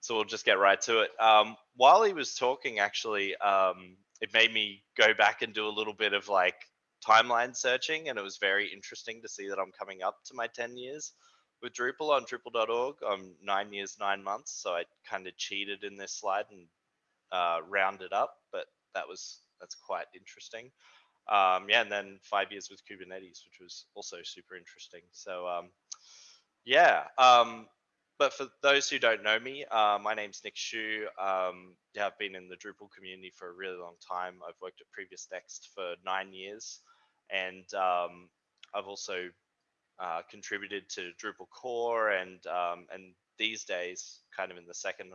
so we'll just get right to it. Um, while he was talking, actually, um, it made me go back and do a little bit of like timeline searching, and it was very interesting to see that I'm coming up to my 10 years with Drupal on Drupal.org. I'm nine years, nine months, so I kind of cheated in this slide and uh, rounded up, but that was that's quite interesting. Um, yeah, and then five years with Kubernetes, which was also super interesting. So um, yeah, um, but for those who don't know me, uh, my name's Nick Shu. Um, I've been in the Drupal community for a really long time. I've worked at PreviousNext for nine years, and um, I've also uh, contributed to Drupal core, and um, and these days, kind of in the second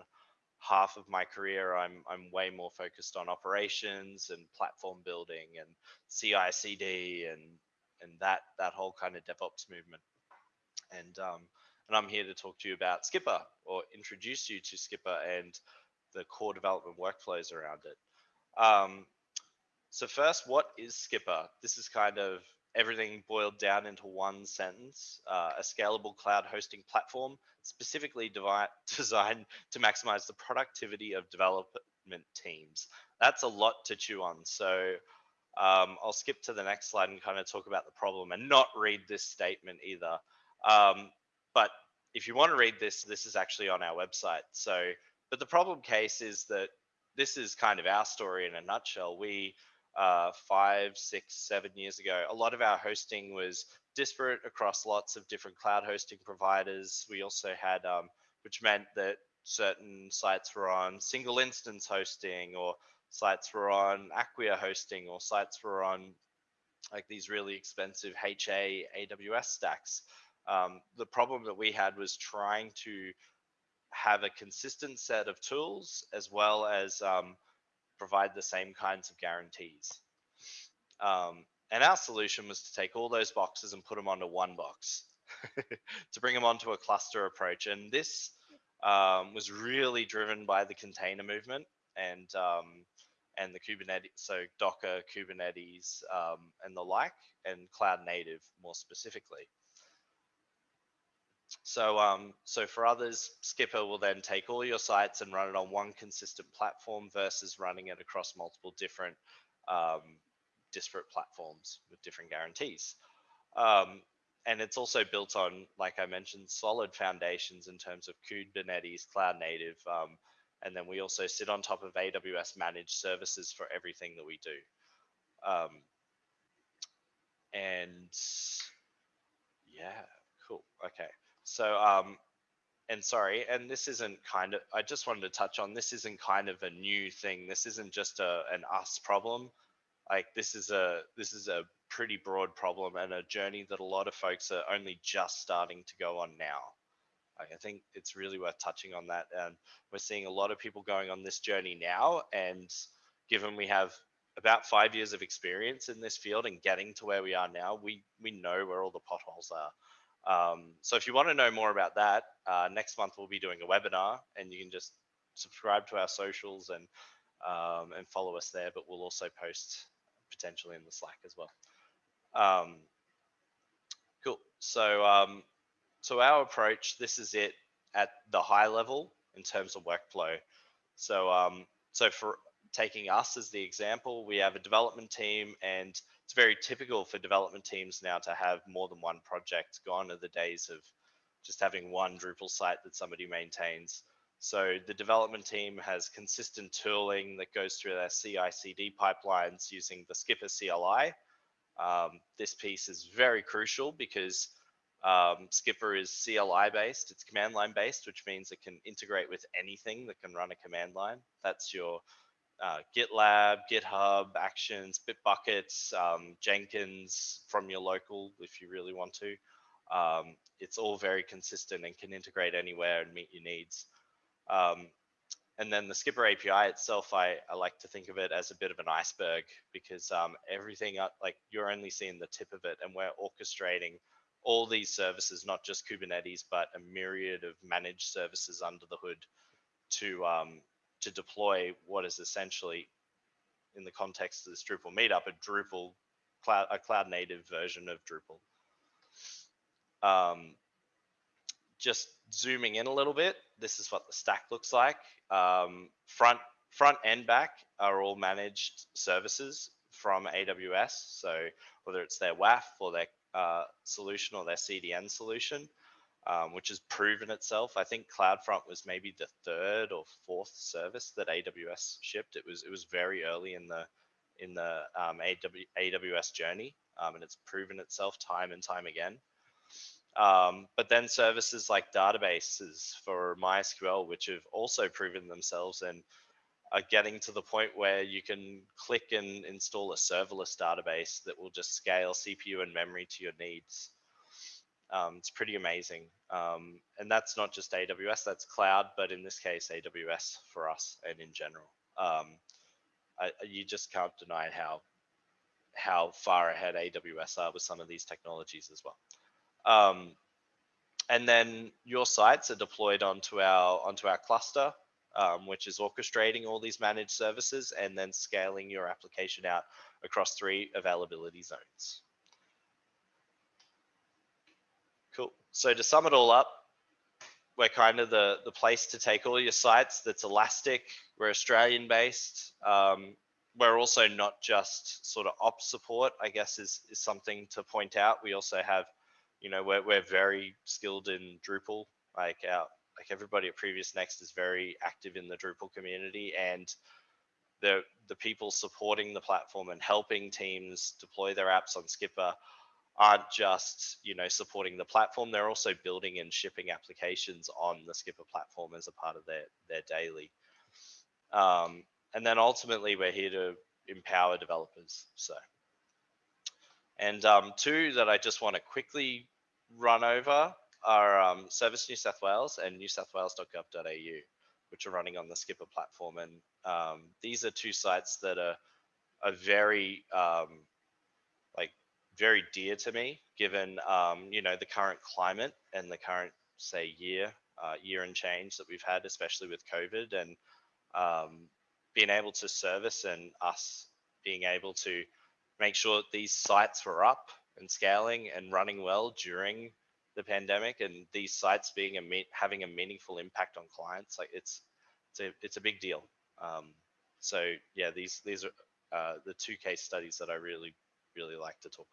half of my career, I'm I'm way more focused on operations and platform building and CI/CD and and that that whole kind of DevOps movement. And um, and I'm here to talk to you about Skpr or introduce you to Skpr and the core development workflows around it. Um, so first, what is Skpr? This is kind of everything boiled down into one sentence, uh, a scalable cloud hosting platform specifically designed to maximize the productivity of development teams. That's a lot to chew on. So um, I'll skip to the next slide and kind of talk about the problem and not read this statement either. Um, but if you want to read this, this is actually on our website. So, but the problem case is that this is kind of our story in a nutshell. We uh, five, six, seven years ago, a lot of our hosting was disparate across lots of different cloud hosting providers. We also had, um, which meant that certain sites were on single instance hosting or sites were on Acquia hosting or sites were on like these really expensive HA AWS stacks. Um, the problem that we had was trying to have a consistent set of tools as well as um, provide the same kinds of guarantees. Um, and our solution was to take all those boxes and put them onto one box to bring them onto a cluster approach. And this um, was really driven by the container movement and um, and the Kubernetes, so Docker, Kubernetes, um, and the like, and cloud native more specifically. So, um, so for others, Skpr will then take all your sites and run it on one consistent platform versus running it across multiple different um, disparate platforms with different guarantees. Um, and it's also built on, like I mentioned, solid foundations in terms of Kubernetes, cloud native, um, and then we also sit on top of AWS managed services for everything that we do. Um, and yeah, cool. Okay. So, um, and sorry, and this isn't kind of, I just wanted to touch on this isn't kind of a new thing. This isn't just a, an us problem. Like this is a, this is a pretty broad problem and a journey that a lot of folks are only just starting to go on now. I think it's really worth touching on that. And we're seeing a lot of people going on this journey now. And given we have about five years of experience in this field and getting to where we are now, we, we know where all the potholes are. Um, so if you want to know more about that, uh, next month we'll be doing a webinar, and you can just subscribe to our socials and um, and follow us there. But we'll also post potentially in the Slack as well. Um, cool. So um, so our approach, this is it at the high level in terms of workflow. So um, so for taking us as the example, we have a development team and it's very typical for development teams now to have more than one project. Gone are the days of just having one Drupal site that somebody maintains. So the development team has consistent tooling that goes through their CI/CD pipelines using the Skpr CLI. Um, this piece is very crucial because um, Skpr is CLI based, it's command line based, which means it can integrate with anything that can run a command line. That's your uh, GitLab, GitHub, Actions, Bitbuckets, um, Jenkins from your local if you really want to. Um, it's all very consistent and can integrate anywhere and meet your needs. Um, and then the Skpr API itself, I, I, like to think of it as a bit of an iceberg because um, everything, like you're only seeing the tip of it and we're orchestrating all these services, not just Kubernetes, but a myriad of managed services under the hood to um, to deploy what is essentially, in the context of this Drupal meetup, a Drupal cloud, a cloud native version of Drupal. Um, just zooming in a little bit, this is what the stack looks like. Um, front front and back are all managed services from AWS. So whether it's their WAF or their uh, solution or their CDN solution, um, which has proven itself. I think CloudFront was maybe the third or fourth service that AWS shipped. It was it was very early in the in the um, AWS journey, um, and it's proven itself time and time again. Um, but then services like databases for MySQL, which have also proven themselves and are getting to the point where you can click and install a serverless database that will just scale CPU and memory to your needs. Um, it's pretty amazing. Um, and that's not just AWS, that's cloud, but in this case, AWS for us and in general. Um, I, you just can't deny how how far ahead AWS are with some of these technologies as well. Um, and then your sites are deployed onto our onto our cluster, um, which is orchestrating all these managed services and then scaling your application out across three availability zones. Cool. So to sum it all up, we're kind of the, the place to take all your sites that's elastic. We're Australian based. Um, we're also not just sort of ops support, I guess is, is something to point out. We also have, you know, we're, we're very skilled in Drupal. Like our, like everybody at PreviousNext is very active in the Drupal community and the, the people supporting the platform and helping teams deploy their apps on Skpr aren't just you know supporting the platform they're also building and shipping applications on the Skpr platform as a part of their their daily. Um, and then ultimately we're here to empower developers so. And um, two that i just want to quickly run over are um, service new south wales and new south wales.gov.au which are running on the Skpr platform. And um, these are two sites that are are very um, very dear to me, given um, you know the current climate and the current say year uh, year and change that we've had, especially with COVID, and um, being able to service and us being able to make sure that these sites were up and scaling and running well during the pandemic, and these sites being a having a meaningful impact on clients, like it's it's a it's a big deal. Um, so yeah, these these are uh, the two case studies that I really really like to talk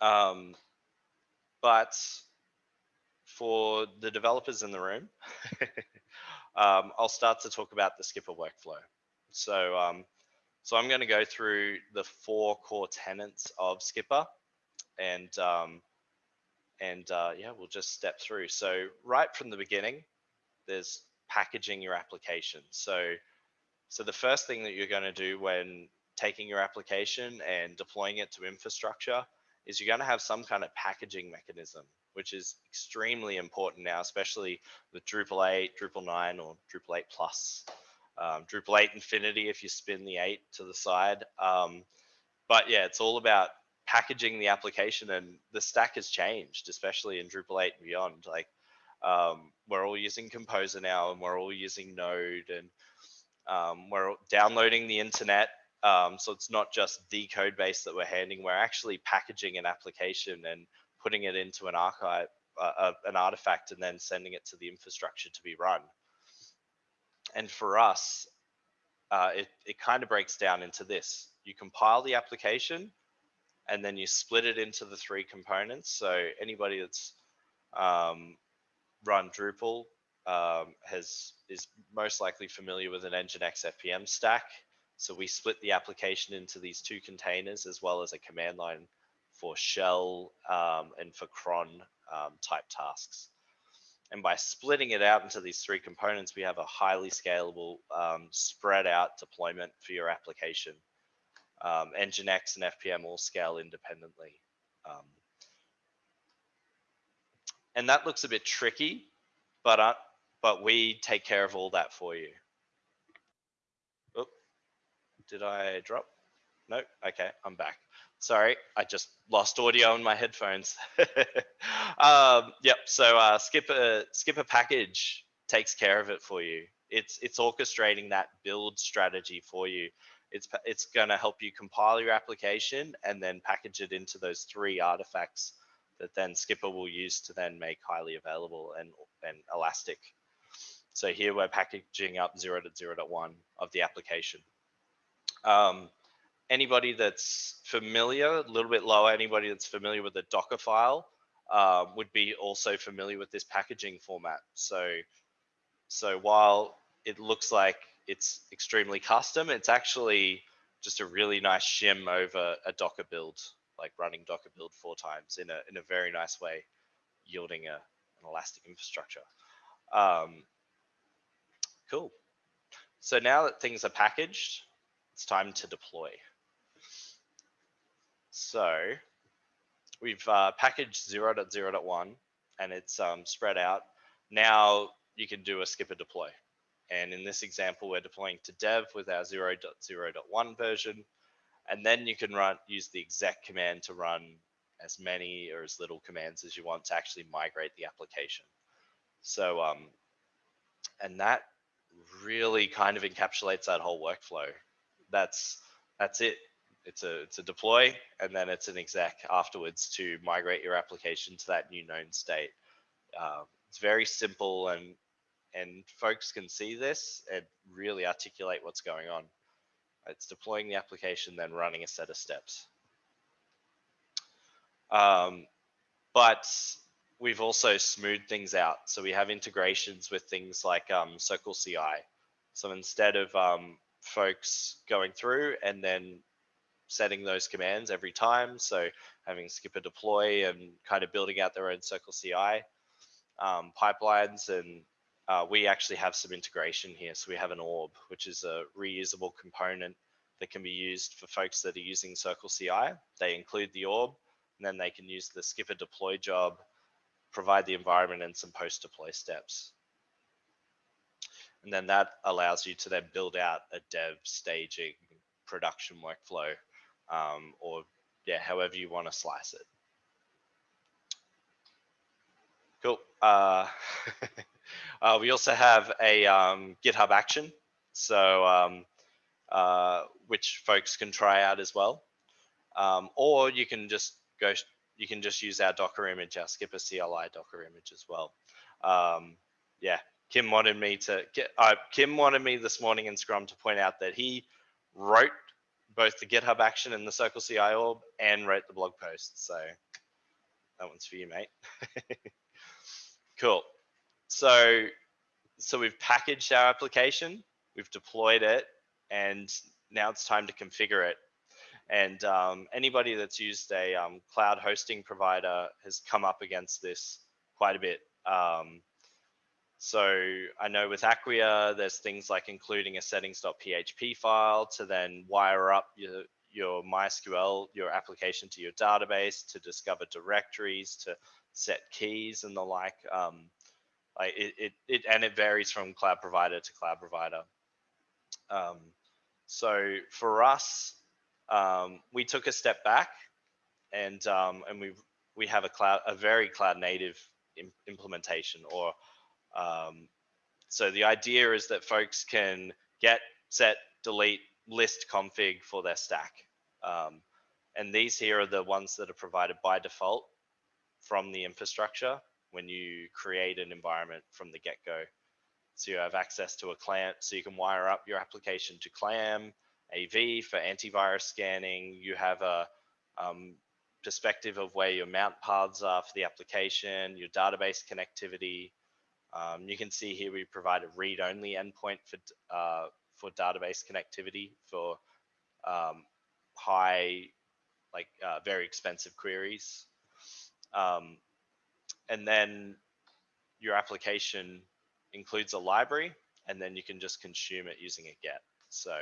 about. Um, but for the developers in the room, um, I'll start to talk about the Skpr workflow. So, um, so I'm going to go through the four core tenets of Skpr, and um, and uh, yeah, we'll just step through. So right from the beginning, there's packaging your application. So so the first thing that you're going to do when taking your application and deploying it to infrastructure is you're going to have some kind of packaging mechanism, which is extremely important now, especially with Drupal 8, Drupal 9, or Drupal 8 Plus. Um, Drupal 8 Infinity if you spin the 8 to the side. Um, but yeah, it's all about packaging the application and the stack has changed, especially in Drupal 8 and beyond. Like um, we're all using Composer now and we're all using Node and um, we're downloading the internet um, so it's not just the code base that we're handing, we're actually packaging an application and putting it into an archive, uh, uh, an artifact, and then sending it to the infrastructure to be run. And for us, uh, it, it kind of breaks down into this. You compile the application and then you split it into the three components. So anybody that's um, run Drupal um, has is most likely familiar with an Nginx FPM stack. So we split the application into these two containers as well as a command line for shell um, and for cron um, type tasks. And by splitting it out into these three components, we have a highly scalable, um, spread out deployment for your application. Um, Nginx and FPM all scale independently. Um, and that looks a bit tricky, but, uh, but we take care of all that for you. Did I drop? No. Okay, I'm back. Sorry, I just lost audio in my headphones. um, yep. So uh, Skpr Skpr package takes care of it for you. It's it's orchestrating that build strategy for you. It's it's going to help you compile your application and then package it into those three artifacts that then Skpr will use to then make highly available and, and elastic. So here we're packaging up 0 to 0.1 of the application. Um, anybody that's familiar, a little bit lower, anybody that's familiar with the Docker file uh, would be also familiar with this packaging format. So, so while it looks like it's extremely custom, it's actually just a really nice shim over a Docker build, like running Docker build four times in a, in a very nice way, yielding a, an elastic infrastructure. Um, cool. So now that things are packaged, it's time to deploy. So we've uh, packaged 0.0.1 and it's um, spread out. Now you can do a skpr deploy. And in this example, we're deploying to dev with our 0.0.1 version. And then you can run use the exec command to run as many or as little commands as you want to actually migrate the application. So, um, and that really kind of encapsulates that whole workflow. That's that's it. It's a it's a deploy, and then it's an exec afterwards to migrate your application to that new known state. Um, it's very simple and and folks can see this and really articulate what's going on. It's deploying the application, then running a set of steps. Um, but we've also smoothed things out. So we have integrations with things like um, Circle CI. So instead of um, folks going through and then setting those commands every time, so having skpr deploy and kind of building out their own Circle CI um, pipelines and uh, we actually have some integration here. So we have an orb, which is a reusable component that can be used for folks that are using Circle CI. They include the orb, and then they can use the skpr deploy job, provide the environment and some post deploy steps. And then that allows you to then build out a dev staging production workflow um, or yeah, however you want to slice it. Cool. Uh, uh, we also have a um, GitHub action, so um, uh, which folks can try out as well. Um, or you can just go, you can just use our Docker image, our Skpr CLI Docker image as well. Um, yeah, Kim wanted me to get, uh, Kim wanted me this morning in Scrum to point out that he wrote both the GitHub action and the Circle CI orb and wrote the blog post. So that one's for you, mate. Cool. So, so we've packaged our application, we've deployed it, and now it's time to configure it. And um, anybody that's used a um, cloud hosting provider has come up against this quite a bit. Um, so I know with Acquia, there's things like including a settings.php file to then wire up your, your MySQL, your application to your database to discover directories, to set keys and the like. Um, like it, it, it, and it varies from cloud provider to cloud provider. Um, so for us, um, we took a step back and um, and we we have a cloud a very cloud native Im implementation or um, so the idea is that folks can get set delete list config for their stack um, and these here are the ones that are provided by default from the infrastructure when you create an environment from the get-go. So you have access to a CLAMP, so you can wire up your application to CLAM, AV for antivirus scanning. You have a um, perspective of where your mount paths are for the application, your database connectivity. Um, you can see here we provide a read-only endpoint for uh, for database connectivity for um, high, like uh, very expensive queries. Um, and then your application includes a library and then you can just consume it using a get. So